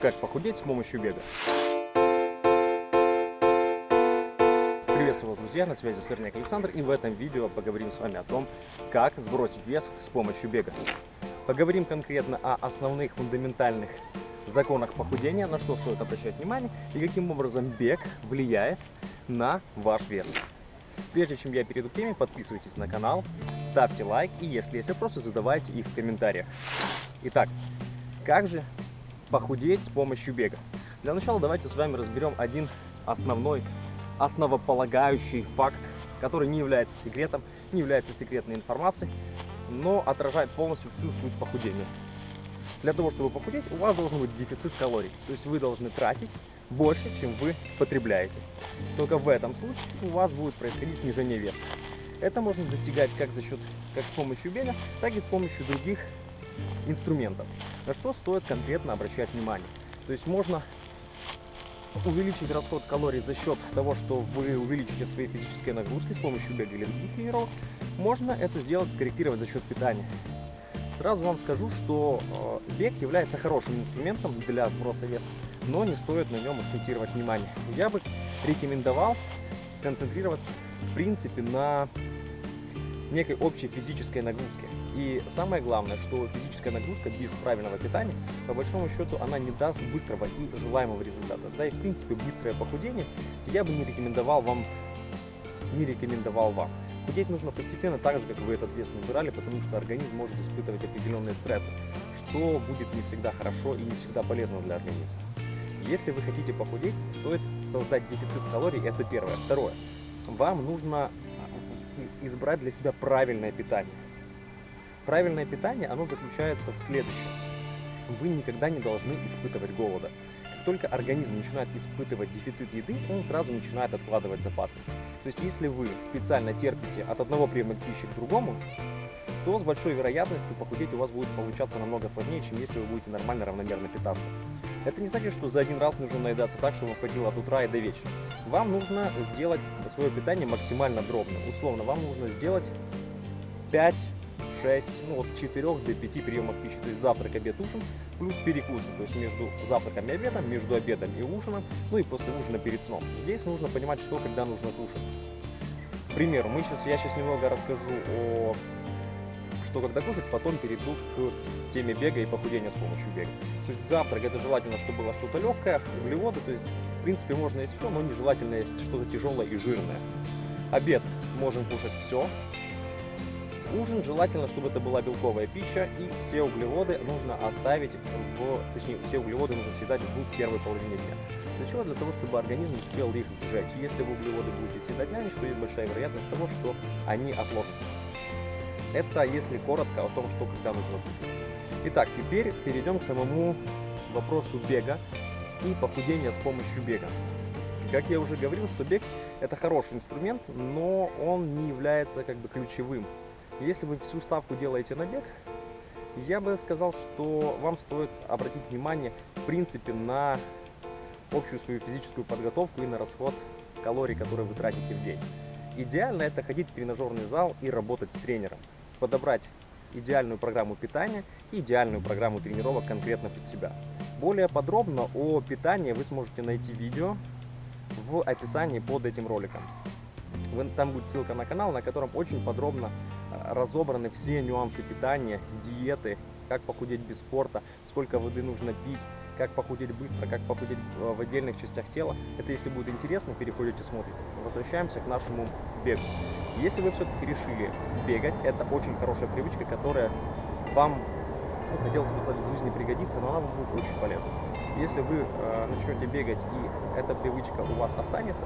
Как похудеть с помощью бега. Приветствую вас, друзья, на связи Сырняк Александр, и в этом видео поговорим с вами о том, как сбросить вес с помощью бега. Поговорим конкретно о основных фундаментальных законах похудения, на что стоит обращать внимание, и каким образом бег влияет на ваш вес. Прежде чем я перейду к теме, подписывайтесь на канал, ставьте лайк, и если есть вопросы, задавайте их в комментариях. Итак, как же похудеть с помощью бега? Для начала давайте с вами разберем один основной, основополагающий факт, который не является секретом, не является секретной информацией, но отражает полностью всю суть похудения. Для того, чтобы похудеть, у вас должен быть дефицит калорий. То есть вы должны тратить больше, чем вы потребляете. Только в этом случае у вас будет происходить снижение веса. Это можно достигать как за счет, как с помощью бега, так и с помощью других инструментов. На что стоит конкретно обращать внимание. То есть можно увеличить расход калорий за счет того, что вы увеличите свои физические нагрузки с помощью бега или других тренировок. Можно это сделать, скорректировать за счет питания. Сразу вам скажу, что э, бег является хорошим инструментом для сброса веса, но не стоит на нем акцентировать внимание. Я бы рекомендовал сконцентрироваться в принципе на некой общей физической нагрузке. И самое главное, что физическая нагрузка без правильного питания, по большому счету, она не даст быстрого и желаемого результата. Да и в принципе быстрое похудение я бы не рекомендовал вам, не рекомендовал вам. Худеть нужно постепенно, так же, как вы этот вес набирали, потому что организм может испытывать определенные стрессы, что будет не всегда хорошо и не всегда полезно для организма. Если вы хотите похудеть, стоит создать дефицит калорий, это первое. Второе, вам нужно а, избрать для себя правильное питание. Правильное питание, оно заключается в следующем. Вы никогда не должны испытывать голода только организм начинает испытывать дефицит еды, он сразу начинает откладывать запасы. То есть, если вы специально терпите от одного приема пищи к другому, то с большой вероятностью похудеть у вас будет получаться намного сложнее, чем если вы будете нормально, равномерно питаться. Это не значит, что за один раз нужно наедаться так, чтобы хватило от утра и до вечера. Вам нужно сделать свое питание максимально дробным. Условно, вам нужно сделать 5 6, ну от 4 до 5 приемов пищи, то есть завтрак, обед, ужин, плюс перекусы, то есть между завтраком и обедом, между обедом и ужином, ну и после ужина перед сном. Здесь нужно понимать, что когда нужно кушать. К примеру, мы сейчас, я сейчас немного расскажу о что когда кушать, потом перейду к теме бега и похудения с помощью бега. То есть завтрак это желательно, чтобы было что-то легкое, углеводы, то есть в принципе можно есть все, но нежелательно есть что-то тяжелое и жирное. Обед можем кушать все, Ужин желательно, чтобы это была белковая пища, и все углеводы нужно оставить, в, точнее, все углеводы нужно съедать в первой половине дня. Для чего? Для того, чтобы организм успел их сжечь. Если вы углеводы будете съедать на ночь, то есть большая вероятность того, что они отложатся. Это если коротко о том, что когда нужно кушать. Итак, теперь перейдем к самому вопросу бега и похудения с помощью бега. Как я уже говорил, что бег это хороший инструмент, но он не является как бы ключевым если вы всю ставку делаете на бег, я бы сказал, что вам стоит обратить внимание, в принципе, на общую свою физическую подготовку и на расход калорий, которые вы тратите в день. Идеально это ходить в тренажерный зал и работать с тренером. Подобрать идеальную программу питания и идеальную программу тренировок конкретно под себя. Более подробно о питании вы сможете найти видео в описании под этим роликом. Там будет ссылка на канал, на котором очень подробно разобраны все нюансы питания, диеты, как похудеть без спорта, сколько воды нужно пить, как похудеть быстро, как похудеть в отдельных частях тела. Это если будет интересно, переходите, смотрите. Возвращаемся к нашему бегу. Если вы все-таки решили бегать, это очень хорошая привычка, которая вам, ну, хотелось бы сказать, в жизни пригодится, но она вам будет очень полезна. Если вы э, начнете бегать и эта привычка у вас останется,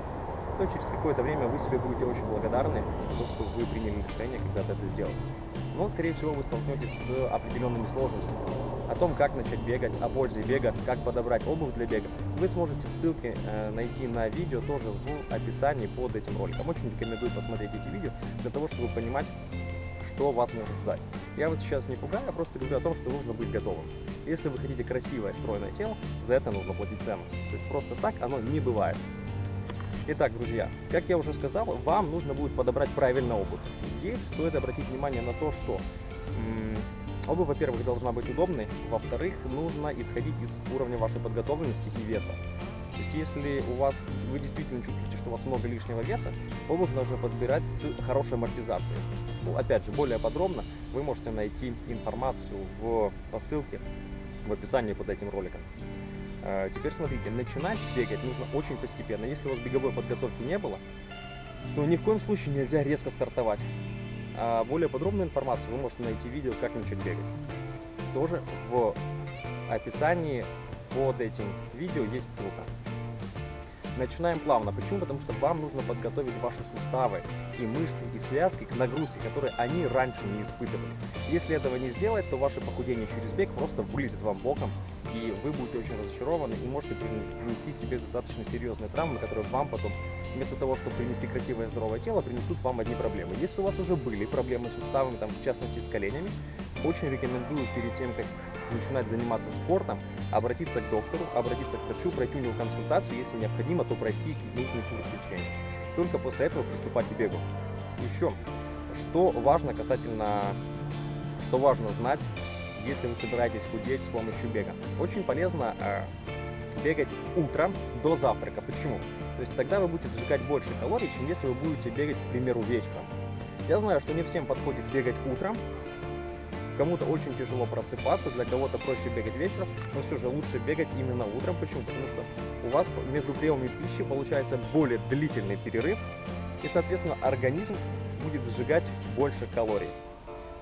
то через какое-то время вы себе будете очень благодарны за то, что вы приняли решение когда-то это сделать. Но, скорее всего, вы столкнетесь с определенными сложностями. О том, как начать бегать, о пользе бега, как подобрать обувь для бега, вы сможете ссылки э, найти на видео тоже в описании под этим роликом. Очень рекомендую посмотреть эти видео для того, чтобы понимать, что вас может ждать. Я вот сейчас не пугаю, я просто говорю о том, что нужно быть готовым. Если вы хотите красивое, стройное тело, за это нужно платить цену. То есть просто так оно не бывает. Итак, друзья, как я уже сказал, вам нужно будет подобрать правильно обувь. Здесь стоит обратить внимание на то, что Обувь, во-первых, должна быть удобной, во-вторых, нужно исходить из уровня вашей подготовленности и веса. То есть, если у вас, вы действительно чувствуете, что у вас много лишнего веса, обувь нужно подбирать с хорошей амортизацией. Ну, опять же, более подробно вы можете найти информацию в посылке в описании под этим роликом. Э, теперь смотрите, начинать бегать нужно очень постепенно. Если у вас беговой подготовки не было, то ни в коем случае нельзя резко стартовать. А более подробную информацию вы можете найти в видео «Как начать бегать». Тоже в описании под этим видео есть ссылка. Начинаем плавно. Почему? Потому что вам нужно подготовить ваши суставы и мышцы, и связки к нагрузке, которые они раньше не испытывали. Если этого не сделать, то ваше похудение через бег просто вылезет вам боком, и вы будете очень разочарованы и можете принести себе достаточно серьезные травмы, которые вам потом, вместо того, чтобы принести красивое здоровое тело, принесут вам одни проблемы. Если у вас уже были проблемы с суставами, там, в частности с коленями, очень рекомендую перед тем, как начинать заниматься спортом, обратиться к доктору, обратиться к врачу, пройти у него консультацию, если необходимо, то пройти нужный курс лечения. Только после этого приступать к бегу. Еще, что важно касательно, что важно знать, если вы собираетесь худеть с помощью бега. Очень полезно э, бегать утром до завтрака. Почему? То есть тогда вы будете сжигать больше калорий, чем если вы будете бегать, к примеру, вечером. Я знаю, что не всем подходит бегать утром, Кому-то очень тяжело просыпаться, для кого-то проще бегать вечером, но все же лучше бегать именно утром. Почему? Потому что у вас между приемами пищи получается более длительный перерыв, и, соответственно, организм будет сжигать больше калорий.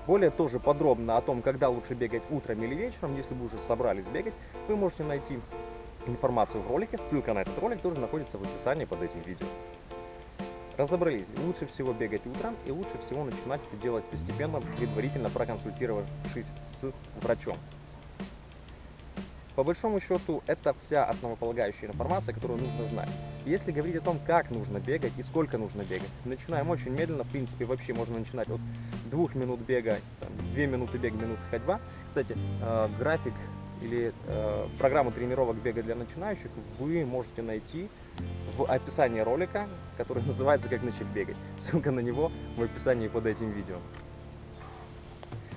Более тоже подробно о том, когда лучше бегать утром или вечером, если вы уже собрались бегать, вы можете найти информацию в ролике. Ссылка на этот ролик тоже находится в описании под этим видео. Разобрались, лучше всего бегать утром и лучше всего начинать это делать постепенно, предварительно проконсультировавшись с врачом. По большому счету, это вся основополагающая информация, которую нужно знать. Если говорить о том, как нужно бегать и сколько нужно бегать, начинаем очень медленно. В принципе, вообще можно начинать от 2 минут бега, 2 минуты бега, минут ходьба. Кстати, э, график или э, программу тренировок бега для начинающих вы можете найти в описании ролика, который называется «Как начать бегать». Ссылка на него в описании под этим видео.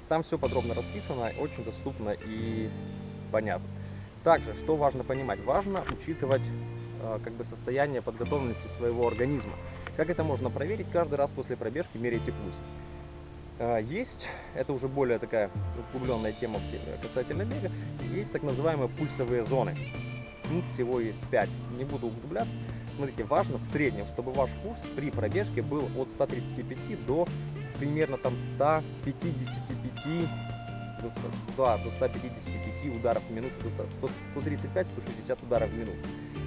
Там все подробно расписано, очень доступно и понятно. Также, что важно понимать? Важно учитывать э, как бы состояние подготовленности своего организма. Как это можно проверить? Каждый раз после пробежки меряйте пульс. Э, есть, это уже более такая углубленная тема касательно бега, есть так называемые пульсовые зоны. Их всего есть 5. Не буду углубляться. Смотрите, важно в среднем, чтобы ваш пульс при пробежке был от 135 до примерно там 155 до, 100, да, до 155 ударов в минуту, до 135-160 ударов в минуту.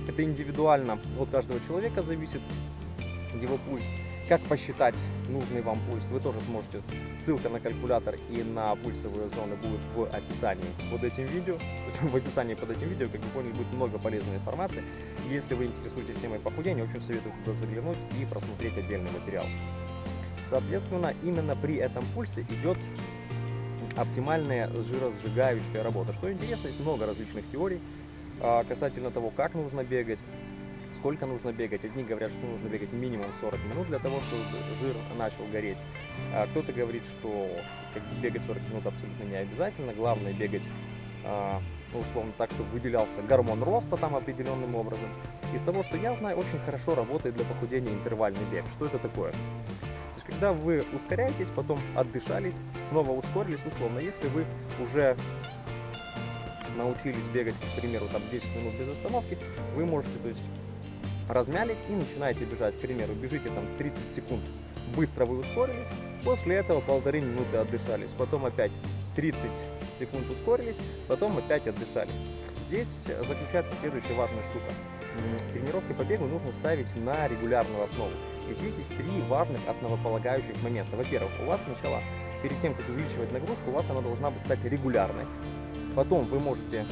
Это индивидуально от каждого человека зависит его пульс. Как посчитать нужный вам пульс, вы тоже сможете. Ссылка на калькулятор и на пульсовые зоны будет в описании под этим видео. В описании под этим видео, как вы поняли, будет много полезной информации. Если вы интересуетесь темой похудения, очень советую туда заглянуть и просмотреть отдельный материал. Соответственно, именно при этом пульсе идет оптимальная жиросжигающая работа. Что интересно, есть много различных теорий а, касательно того, как нужно бегать, сколько нужно бегать. Одни говорят, что нужно бегать минимум 40 минут для того, чтобы жир начал гореть. А кто-то говорит, что бегать 40 минут абсолютно не обязательно. Главное бегать, а, ну, условно так, чтобы выделялся гормон роста там определенным образом. Из того, что я знаю, очень хорошо работает для похудения интервальный бег. Что это такое? Когда вы ускоряетесь, потом отдышались, снова ускорились, условно, если вы уже научились бегать, к примеру, там 10 минут без остановки, вы можете, то есть, размялись и начинаете бежать, к примеру, бежите там 30 секунд, быстро вы ускорились, после этого полторы минуты отдышались, потом опять 30 секунд ускорились, потом опять отдышали. Здесь заключается следующая важная штука. Тренировки по бегу нужно ставить на регулярную основу. И здесь есть три важных основополагающих момента. Во-первых, у вас сначала, перед тем, как увеличивать нагрузку, у вас она должна быть стать регулярной. Потом вы можете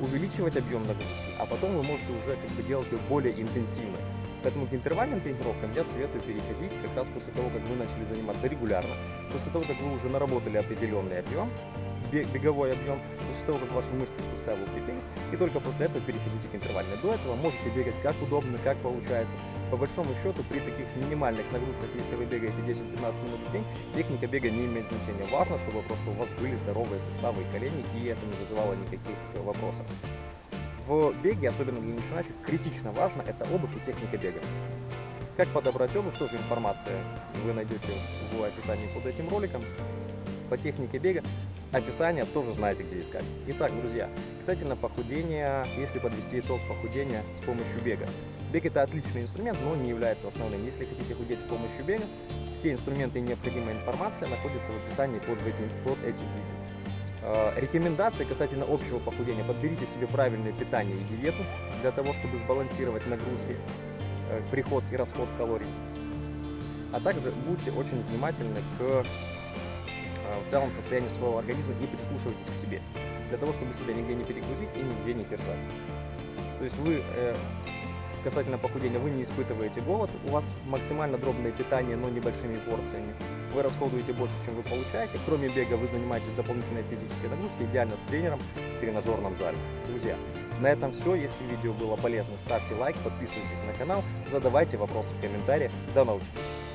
увеличивать объем нагрузки, а потом вы можете уже как бы делать ее более интенсивно. Поэтому к интервальным тренировкам я советую переходить как раз после того, как вы начали заниматься регулярно. После того, как вы уже наработали определенный объем, беговой объем, после того, как ваши мышцы суставы укрепились, и только после этого переходите к интервальной. До этого можете бегать как удобно, как получается. По большому счету, при таких минимальных нагрузках, если вы бегаете 10-15 минут в день, техника бега не имеет значения. Важно, чтобы просто у вас были здоровые суставы и колени, и это не вызывало никаких вопросов. В беге, особенно для начинающих, критично важно это обувь и техника бега. Как подобрать обувь, тоже информация вы найдете в описании под этим роликом. По технике бега описание тоже знаете, где искать. Итак, друзья, касательно похудения, если подвести итог похудения с помощью бега. Бег это отличный инструмент, но не является основным. Если хотите худеть с помощью бега, все инструменты и необходимая информация находятся в описании под этим, под этим видео. Э, Рекомендации касательно общего похудения. Подберите себе правильное питание и диету для того, чтобы сбалансировать нагрузки, э, приход и расход калорий. А также будьте очень внимательны к в целом состоянию своего организма и прислушивайтесь к себе, для того, чтобы себя нигде не перегрузить и нигде не терзать. То есть вы э, касательно похудения, вы не испытываете голод, у вас максимально дробное питание, но небольшими порциями. Вы расходуете больше, чем вы получаете. Кроме бега вы занимаетесь дополнительной физической нагрузкой, идеально с тренером в тренажерном зале. Друзья, на этом все. Если видео было полезно, ставьте лайк, подписывайтесь на канал, задавайте вопросы в комментариях. До новых встреч!